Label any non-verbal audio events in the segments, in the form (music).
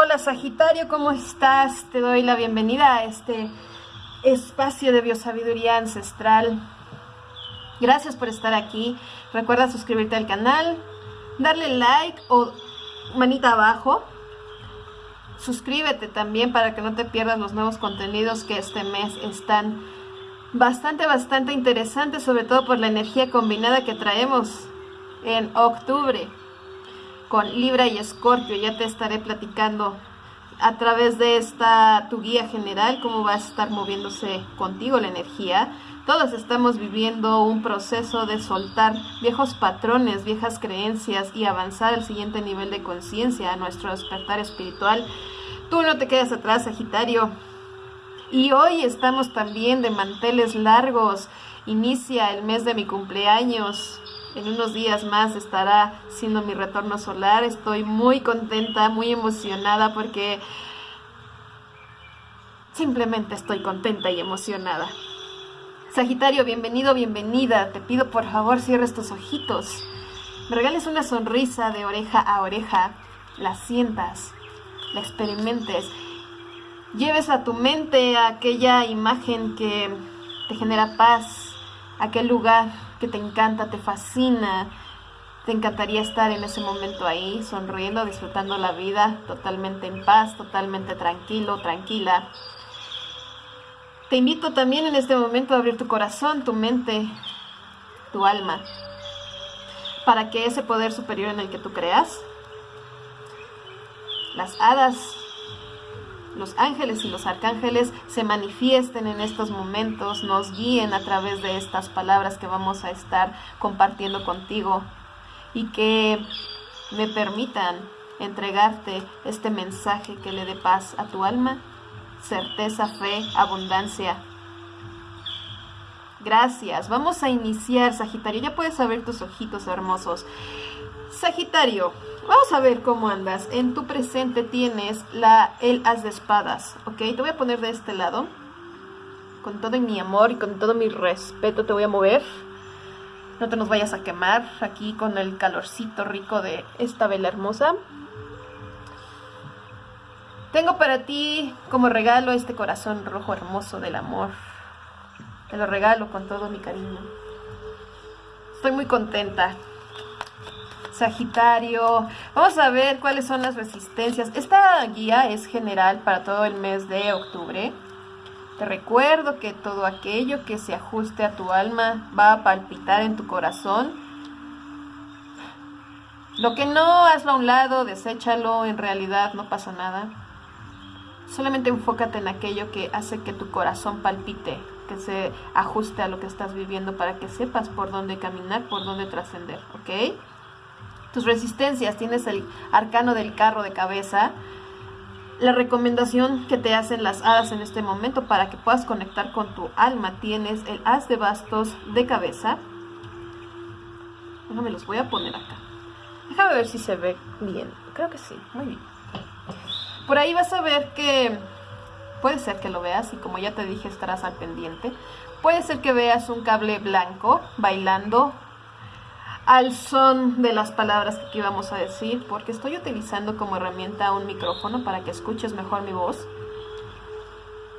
Hola Sagitario, ¿cómo estás? Te doy la bienvenida a este espacio de biosabiduría ancestral. Gracias por estar aquí. Recuerda suscribirte al canal, darle like o manita abajo. Suscríbete también para que no te pierdas los nuevos contenidos que este mes están bastante, bastante interesantes, sobre todo por la energía combinada que traemos en octubre con Libra y Escorpio. Ya te estaré platicando a través de esta tu guía general cómo va a estar moviéndose contigo la energía. Todos estamos viviendo un proceso de soltar viejos patrones, viejas creencias y avanzar al siguiente nivel de conciencia, a nuestro despertar espiritual. Tú no te quedas atrás, Sagitario. Y hoy estamos también de manteles largos. Inicia el mes de mi cumpleaños. En unos días más estará siendo mi retorno solar. Estoy muy contenta, muy emocionada porque simplemente estoy contenta y emocionada. Sagitario, bienvenido, bienvenida. Te pido por favor cierres tus ojitos. Me regales una sonrisa de oreja a oreja. La sientas, la experimentes. Lleves a tu mente aquella imagen que te genera paz, aquel lugar que te encanta, te fascina, te encantaría estar en ese momento ahí, sonriendo, disfrutando la vida, totalmente en paz, totalmente tranquilo, tranquila. Te invito también en este momento a abrir tu corazón, tu mente, tu alma, para que ese poder superior en el que tú creas, las hadas, los ángeles y los arcángeles se manifiesten en estos momentos, nos guíen a través de estas palabras que vamos a estar compartiendo contigo y que me permitan entregarte este mensaje que le dé paz a tu alma, certeza, fe, abundancia. Gracias. Vamos a iniciar, Sagitario. Ya puedes abrir tus ojitos hermosos. Sagitario, Vamos a ver cómo andas. En tu presente tienes la, el as de espadas, ¿ok? Te voy a poner de este lado. Con todo mi amor y con todo mi respeto te voy a mover. No te nos vayas a quemar aquí con el calorcito rico de esta vela hermosa. Tengo para ti como regalo este corazón rojo hermoso del amor. Te lo regalo con todo mi cariño. Estoy muy contenta Sagitario. Vamos a ver cuáles son las resistencias. Esta guía es general para todo el mes de octubre. Te recuerdo que todo aquello que se ajuste a tu alma va a palpitar en tu corazón. Lo que no, hazlo a un lado, deséchalo, en realidad no pasa nada. Solamente enfócate en aquello que hace que tu corazón palpite, que se ajuste a lo que estás viviendo para que sepas por dónde caminar, por dónde trascender, ¿ok? Tus resistencias, tienes el arcano del carro de cabeza, la recomendación que te hacen las hadas en este momento para que puedas conectar con tu alma, tienes el as de bastos de cabeza. Déjame los voy a poner acá. Déjame ver si se ve bien. Creo que sí, muy bien. Por ahí vas a ver que puede ser que lo veas y como ya te dije estarás al pendiente. Puede ser que veas un cable blanco bailando al son de las palabras que aquí vamos a decir, porque estoy utilizando como herramienta un micrófono para que escuches mejor mi voz.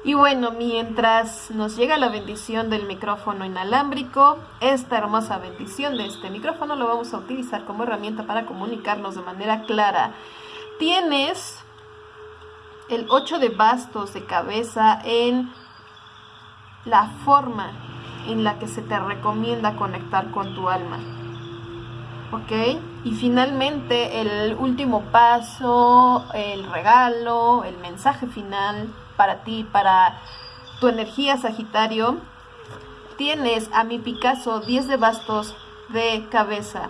Y bueno, mientras nos llega la bendición del micrófono inalámbrico, esta hermosa bendición de este micrófono lo vamos a utilizar como herramienta para comunicarnos de manera clara. Tienes el 8 de bastos de cabeza en la forma en la que se te recomienda conectar con tu alma. ¿Ok? Y finalmente el último paso, el regalo, el mensaje final para ti, para tu energía Sagitario, tienes a mi Picasso 10 de bastos de cabeza.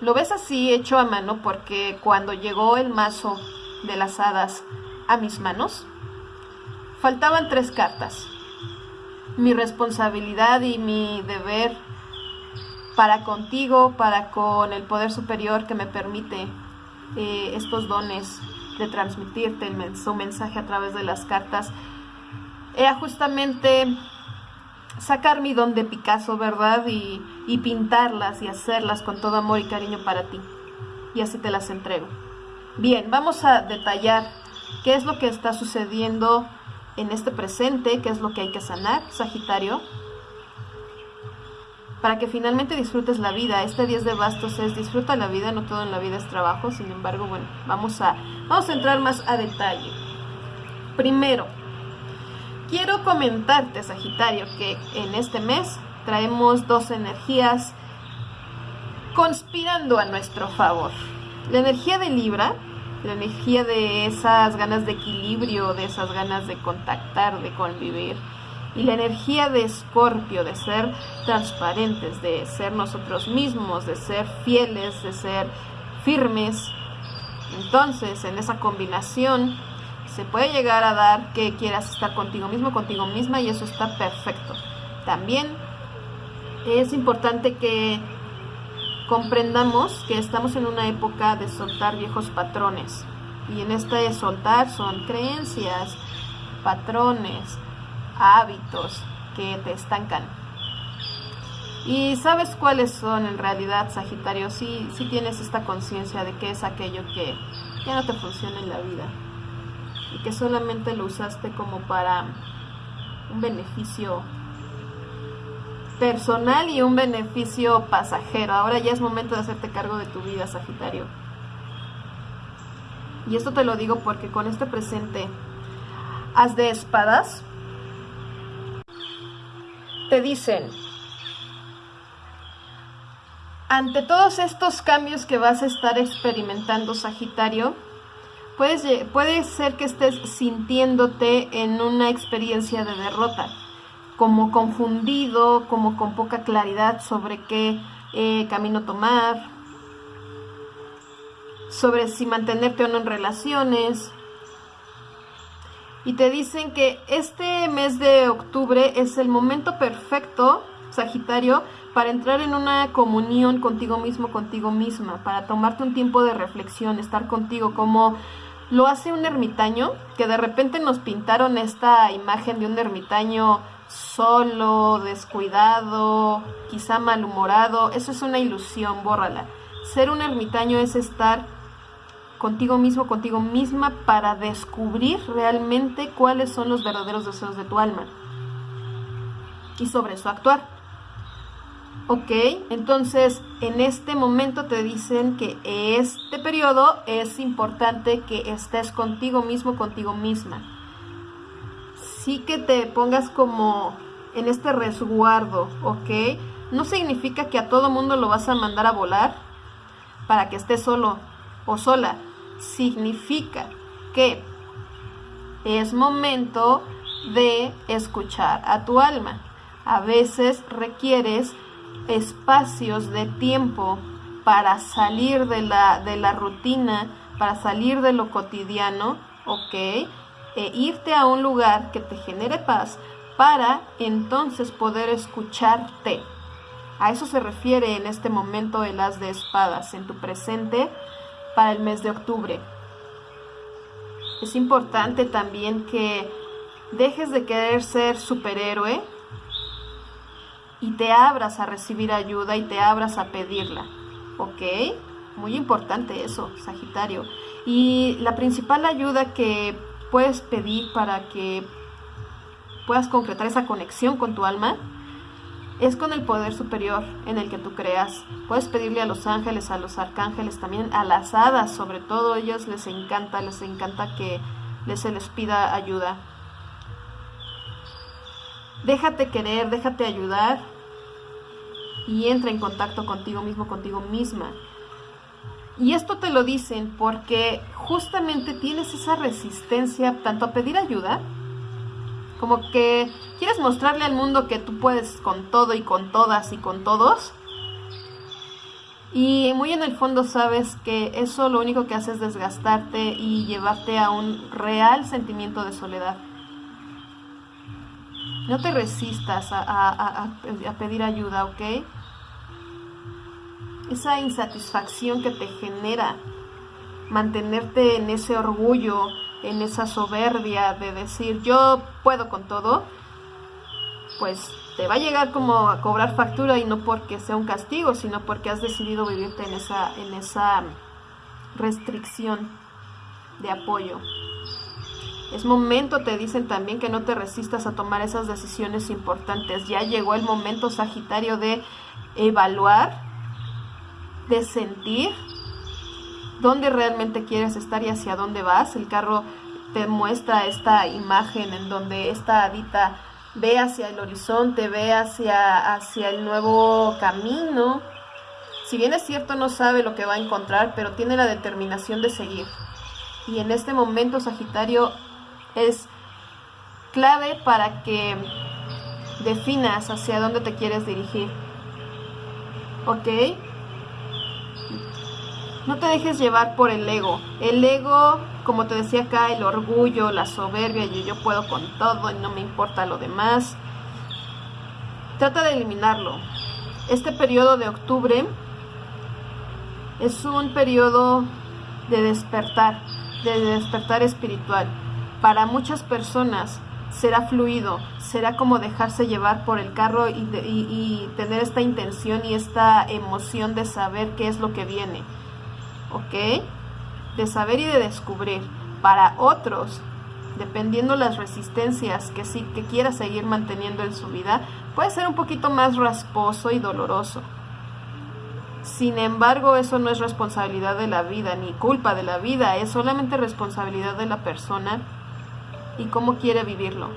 Lo ves así hecho a mano porque cuando llegó el mazo de las hadas a mis manos, faltaban tres cartas. Mi responsabilidad y mi deber para contigo, para con el poder superior que me permite eh, estos dones de transmitirte el, mensaje a través de las cartas, era justamente sacar mi don de Picasso, ¿verdad? Y, pintarlas y hacerlas con todo amor y cariño para ti. Y así te las entrego. Bien, vamos a detallar qué es lo que está sucediendo en este presente, qué es lo que hay que sanar, Sagitario, para que finalmente disfrutes la vida. Este 10 de bastos es disfruta la vida, no todo en la vida es trabajo, sin embargo, bueno, vamos a, vamos a entrar más a detalle. Primero, quiero comentarte, Sagitario, que en este mes traemos dos energías conspirando a nuestro favor. La energía de Libra, la energía de esas ganas de equilibrio, de esas ganas de contactar, de convivir. Y la energía de Escorpio, de ser transparentes, de ser nosotros mismos, de ser fieles, de ser firmes. Entonces, en esa combinación, se puede llegar a dar que quieras estar contigo mismo, contigo misma, y eso está perfecto. También es importante que comprendamos que estamos en una época de soltar viejos patrones. Y en esta de soltar son creencias, patrones, hábitos que te estancan. Y sabes cuáles son en realidad, Sagitario, si tienes esta conciencia de que es aquello que ya no te funciona en la vida y que solamente lo usaste como para un beneficio personal y un beneficio pasajero. Ahora ya es momento de hacerte cargo de tu vida, Sagitario. Y esto te lo digo porque con este presente, haz de espadas, te dicen, ante todos estos cambios que vas a estar experimentando, Sagitario, puedes, puede ser que estés sintiéndote en una experiencia de derrota como confundido, como con poca claridad sobre qué eh, camino tomar, sobre si mantenerte o no en relaciones. Y te dicen que este mes de octubre es el momento perfecto, Sagitario, para entrar en una comunión contigo mismo, contigo misma, para tomarte un tiempo de reflexión, estar contigo como lo hace un ermitaño, que de repente nos pintaron esta imagen de un ermitaño solo, descuidado, quizá malhumorado, eso es una ilusión, bórrala. Ser un ermitaño es estar contigo mismo, contigo misma, para descubrir realmente cuáles son los verdaderos deseos de tu alma y sobre eso actuar. Ok, entonces en este momento te dicen que este periodo es importante que estés contigo mismo, contigo misma sí que te pongas como en este resguardo, ¿ok? No significa que a todo mundo lo vas a mandar a volar para que esté solo o sola. Significa que es momento de escuchar a tu alma. A veces requieres espacios de tiempo para salir de la, de la rutina, para salir de lo cotidiano, ¿ok? e irte a un lugar que te genere paz para entonces poder escucharte. A eso se refiere en este momento el as de espadas en tu presente para el mes de octubre. Es importante también que dejes de querer ser superhéroe y te abras a recibir ayuda y te abras a pedirla. ¿Ok? Muy importante eso, Sagitario. Y la principal ayuda que puedes pedir para que puedas concretar esa conexión con tu alma es con el poder superior en el que tú creas. Puedes pedirle a los ángeles, a los arcángeles, también a las hadas, sobre todo ellos les encanta, les encanta que se les pida ayuda. Déjate querer, déjate ayudar y entra en contacto contigo mismo, contigo misma. Y esto te lo dicen porque justamente tienes esa resistencia tanto a pedir ayuda, como que quieres mostrarle al mundo que tú puedes con todo y con todas y con todos. Y muy en el fondo sabes que eso lo único que hace es desgastarte y llevarte a un real sentimiento de soledad. No te resistas a, a pedir ayuda, ¿ok? esa insatisfacción que te genera mantenerte en ese orgullo, en esa soberbia de decir yo puedo con todo, pues te va a llegar como a cobrar factura y no porque sea un castigo, sino porque has decidido vivirte en esa, en esa restricción. de apoyo. Es momento, te dicen también, que no te resistas a tomar esas decisiones importantes. Ya llegó el momento, Sagitario, de evaluar, de sentir dónde realmente quieres estar y hacia dónde vas. El carro te muestra esta imagen en donde esta hadita ve hacia el horizonte, ve hacia, hacia el nuevo camino. Si bien es cierto, no sabe lo que va a encontrar, pero tiene la determinación de seguir. Y en este momento, Sagitario, es clave para que definas hacia dónde te quieres dirigir. ¿Ok? No te dejes llevar por el ego. El ego, como te decía acá, el orgullo, la soberbia, y yo puedo con todo y no me importa lo demás. Trata de eliminarlo. Este periodo de octubre es un periodo de despertar, de despertar espiritual. Para muchas personas será fluido, será como dejarse llevar por el carro y, y tener esta intención y esta emoción de saber qué es lo que viene. ¿Ok? De saber y de descubrir. Para otros, dependiendo las resistencias que sí que quiera seguir manteniendo en su vida, puede ser un poquito más rasposo y doloroso. Sin embargo, eso no es responsabilidad de la vida ni culpa de la vida, es solamente responsabilidad de la persona y cómo quiere vivirlo.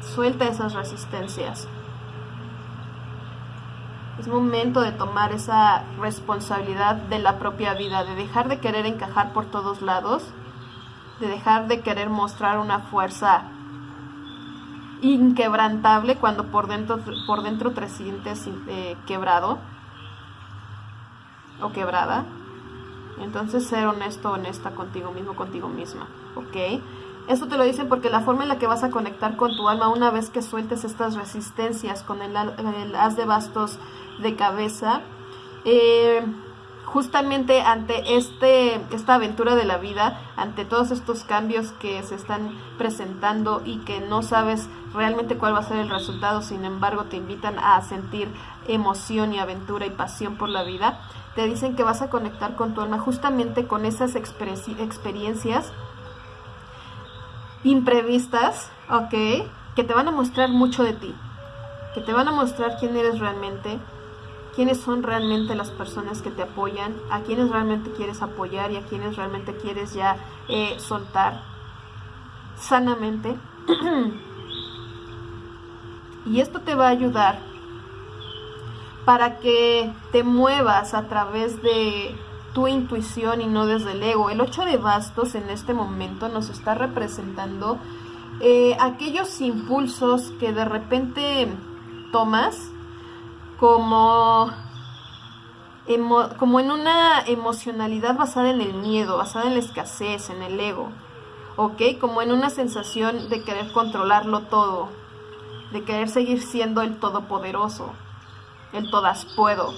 Suelta esas resistencias. Es momento de tomar esa responsabilidad de la propia vida, de dejar de querer encajar por todos lados, de dejar de querer mostrar una fuerza inquebrantable cuando por dentro, por dentro te sientes eh, quebrado o quebrada. Entonces ser honesto, honesta contigo mismo, contigo misma, ¿ok? Esto te lo dicen porque la forma en la que vas a conectar con tu alma una vez que sueltes estas resistencias con el, el de bastos de cabeza, eh, justamente ante este, esta aventura de la vida, ante todos estos cambios que se están presentando y que no sabes realmente cuál va a ser el resultado, sin embargo te invitan a sentir emoción y aventura y pasión por la vida, te dicen que vas a conectar con tu alma justamente con esas experiencias imprevistas, ¿ok? Que te van a mostrar mucho de ti, que te van a mostrar quién eres realmente, quiénes son realmente las personas que te apoyan, a quienes realmente quieres apoyar y a quienes realmente quieres ya eh, soltar sanamente. (clears throat) y esto te va a ayudar para que te muevas a través de tu intuición y no desde el ego. El 8 de bastos en este momento nos está representando eh, aquellos impulsos que de repente tomas como, como en una emocionalidad basada en el miedo, basada en la escasez, en el ego, ¿ok? Como en una sensación de querer controlarlo todo, de querer seguir siendo el todopoderoso, el todas puedo.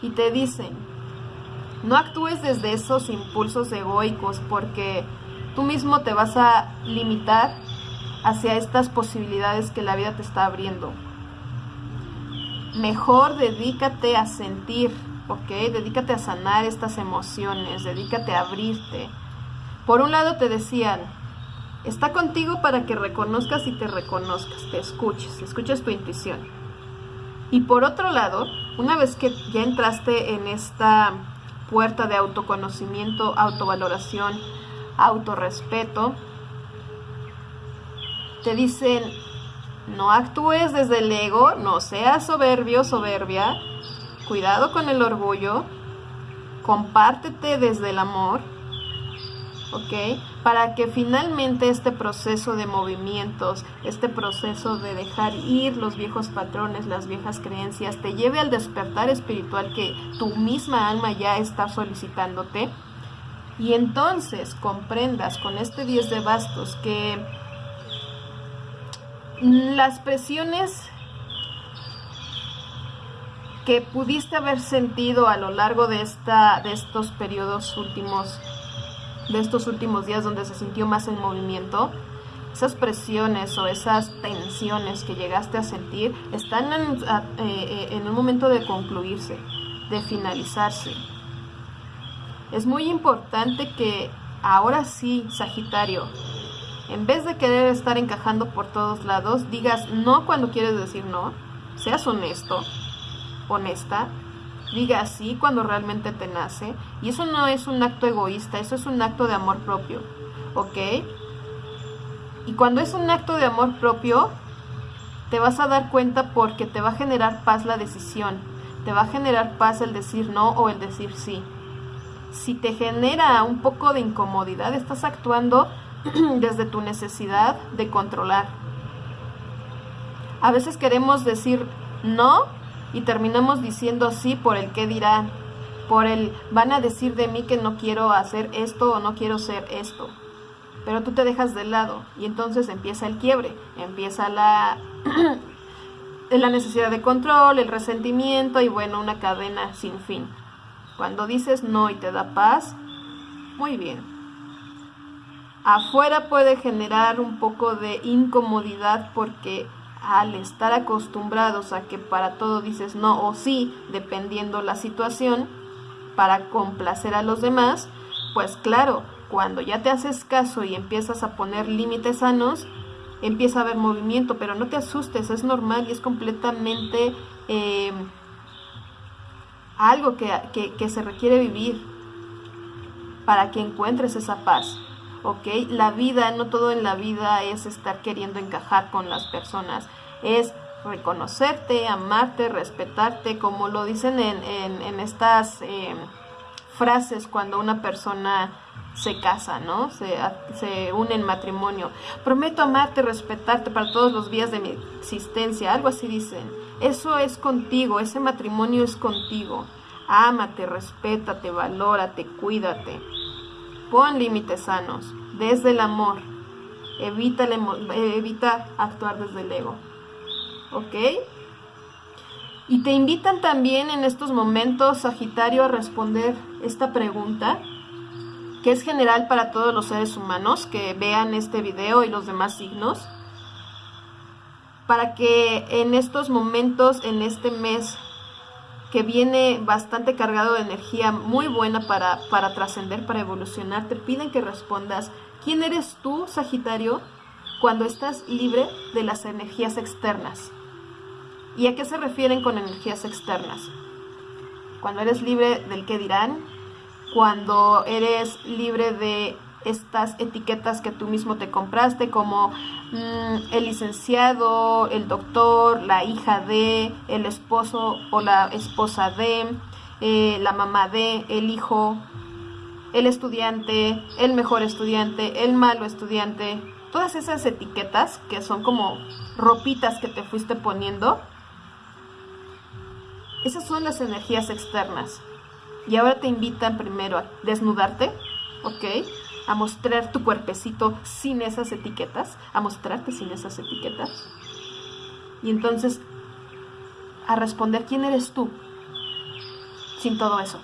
Y te dicen, no actúes desde esos impulsos egoicos porque tú mismo te vas a limitar hacia estas posibilidades que la vida te está abriendo. Mejor dedícate a sentir, ¿ok? Dedícate a sanar estas emociones, dedícate a abrirte. Por un lado te decían, está contigo para que reconozcas y te reconozcas, te escuches, escuches tu intuición. Y por otro lado, una vez que ya entraste en esta puerta de autoconocimiento, autovaloración, autorrespeto, te dicen, no actúes desde el ego, no seas soberbio, soberbia. Cuidado con el orgullo. Compártete desde el amor. ¿Ok? Para que finalmente este proceso de movimientos, este proceso de dejar ir los viejos patrones, las viejas creencias, te lleve al despertar espiritual que tu misma alma ya está solicitándote. Y entonces comprendas con este 10 de bastos que las presiones que pudiste haber sentido a lo largo de esta de estos periodos últimos de estos últimos días donde se sintió más el movimiento esas presiones o esas tensiones que llegaste a sentir están en, eh, en un momento de concluirse de finalizarse. Es muy importante que ahora sí, Sagitario, en vez de querer estar encajando por todos lados, digas no cuando quieres decir no, seas honesto, honesta, diga sí cuando realmente te nace. Y eso no es un acto egoísta, eso es un acto de amor propio, ¿ok? Y cuando es un acto de amor propio, te vas a dar cuenta porque te va a generar paz la decisión, te va a generar paz el decir no o el decir sí. Si te genera un poco de incomodidad, estás actuando (clears throat) desde tu necesidad de controlar. A veces queremos decir no y terminamos diciendo sí por el que dirán, por el van a decir de mí que no quiero hacer esto o no quiero ser esto. Pero tú te dejas de lado y entonces empieza el quiebre, empieza la, (clears throat) la necesidad de control, el resentimiento y bueno, una cadena sin fin. Cuando dices no y te da paz, muy bien afuera puede generar un poco de incomodidad porque al estar acostumbrados a que para todo dices no o sí, dependiendo la situación, para complacer a los demás, pues claro, cuando ya te haces caso y empiezas a poner límites sanos, empieza a haber movimiento, pero no te asustes, es normal y es completamente eh, algo que, que se requiere vivir para que encuentres esa paz. ¿Ok? La vida, no todo en la vida es estar queriendo encajar con las personas, es reconocerte, amarte, respetarte, como lo dicen en, en, estas eh, frases cuando una persona se casa, ¿no? Se, se, une en matrimonio. Prometo amarte, respetarte para todos los días de mi existencia, algo así dicen. Eso es contigo, ese matrimonio es contigo. Ámate, respétate, valórate, cuídate. Pon límites sanos, desde el amor. Evita, evita actuar desde el ego. ¿Ok? Y te invitan también en estos momentos, Sagitario, a responder esta pregunta, que es general para todos los seres humanos que vean este video y los demás signos, para que en estos momentos, en este mes que viene bastante cargado de energía muy buena para, para trascender, para evolucionar, te piden que respondas, ¿quién eres tú, Sagitario, cuando estás libre de las energías externas? ¿Y a qué se refieren con energías externas? Cuando eres libre del que dirán, cuando eres libre de estas etiquetas que tú mismo te compraste, como mm, el licenciado, el doctor, la hija de, el esposo o la esposa de, eh, la mamá de, el hijo, el estudiante, el mejor estudiante, el malo estudiante, todas esas etiquetas que son como ropitas que te fuiste poniendo, esas son las energías externas. Y ahora te invitan primero a desnudarte, ¿ok? A mostrar tu cuerpecito sin esas etiquetas, a mostrarte sin esas etiquetas. Y entonces a responder quién eres tú sin todo eso.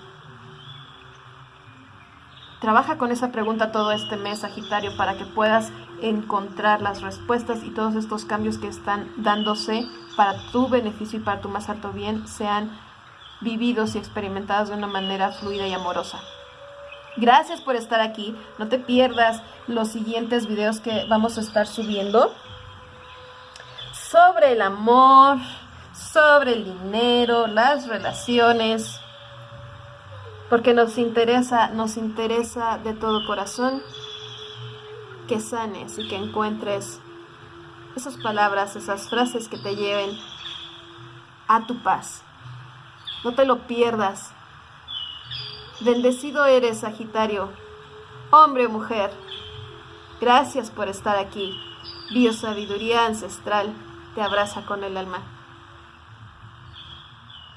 Trabaja con esa pregunta todo este mes, Sagitario, para que puedas encontrar las respuestas y todos estos cambios que están dándose para tu beneficio y para tu más alto bien sean vividos y experimentados de una manera fluida y amorosa. Gracias por estar aquí. No te pierdas los siguientes videos que vamos a estar subiendo sobre el amor, sobre el dinero, las relaciones, porque nos interesa, nos interesa de todo corazón que sanes y que encuentres esas palabras, esas frases que te lleven a tu paz. No te lo pierdas. Bendecido eres, Sagitario, hombre o mujer. Gracias por estar aquí. Biosabiduría ancestral te abraza con el alma.